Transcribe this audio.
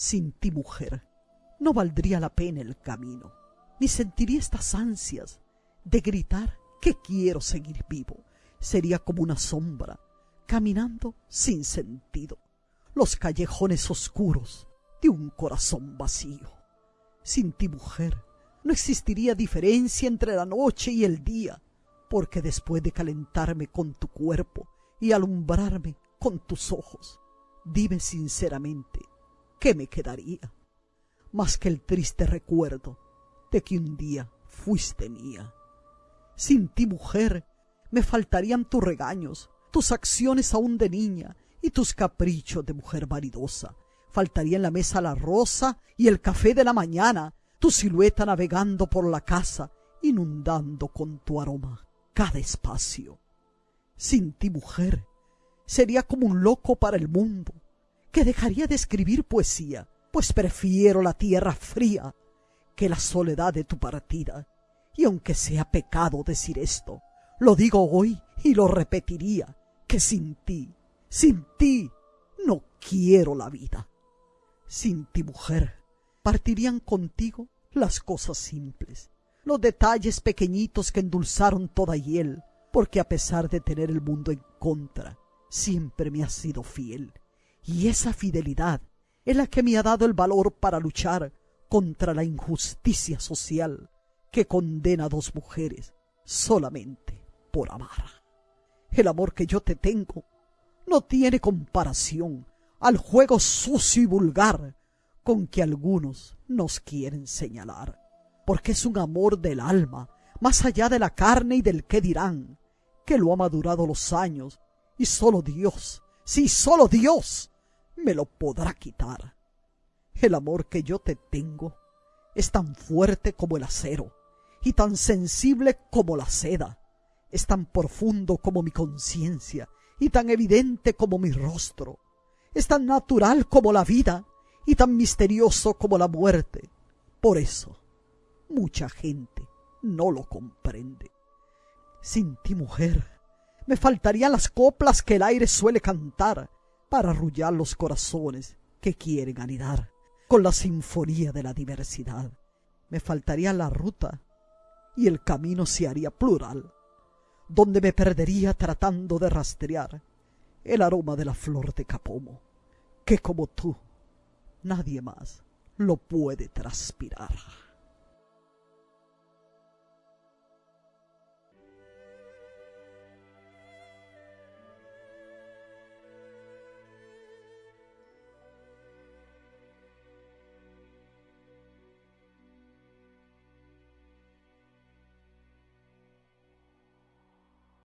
Sin ti, mujer, no valdría la pena el camino, ni sentiría estas ansias de gritar que quiero seguir vivo. Sería como una sombra, caminando sin sentido, los callejones oscuros de un corazón vacío. Sin ti, mujer, no existiría diferencia entre la noche y el día, porque después de calentarme con tu cuerpo y alumbrarme con tus ojos, dime sinceramente, ¿qué me quedaría? Más que el triste recuerdo de que un día fuiste mía. Sin ti, mujer, me faltarían tus regaños, tus acciones aún de niña y tus caprichos de mujer vanidosa. Faltaría en la mesa la rosa y el café de la mañana, tu silueta navegando por la casa, inundando con tu aroma cada espacio. Sin ti, mujer, sería como un loco para el mundo, que dejaría de escribir poesía, pues prefiero la tierra fría que la soledad de tu partida. Y aunque sea pecado decir esto, lo digo hoy y lo repetiría, que sin ti, sin ti, no quiero la vida. Sin ti, mujer, partirían contigo las cosas simples, los detalles pequeñitos que endulzaron toda hiel, porque a pesar de tener el mundo en contra, siempre me has sido fiel y esa fidelidad es la que me ha dado el valor para luchar contra la injusticia social que condena a dos mujeres solamente por amar. El amor que yo te tengo no tiene comparación al juego sucio y vulgar con que algunos nos quieren señalar, porque es un amor del alma, más allá de la carne y del qué dirán, que lo ha madurado los años, y solo Dios, sí, solo Dios, me lo podrá quitar. El amor que yo te tengo es tan fuerte como el acero y tan sensible como la seda. Es tan profundo como mi conciencia y tan evidente como mi rostro. Es tan natural como la vida y tan misterioso como la muerte. Por eso, mucha gente no lo comprende. Sin ti, mujer, me faltarían las coplas que el aire suele cantar para arrullar los corazones que quieren anidar con la sinfonía de la diversidad. Me faltaría la ruta y el camino se haría plural, donde me perdería tratando de rastrear el aroma de la flor de capomo, que como tú nadie más lo puede transpirar.